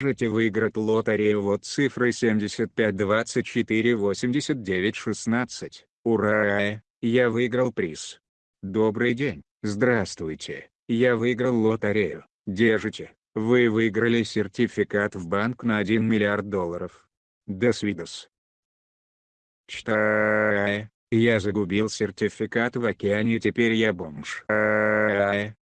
Можете выиграть лотерею вот цифры 75 24 89 16. Ура! Я выиграл приз. Добрый день, здравствуйте, я выиграл лотерею. Держите, вы выиграли сертификат в банк на 1 миллиард долларов. До свидос. Чтая, я загубил сертификат в океане теперь я бомж.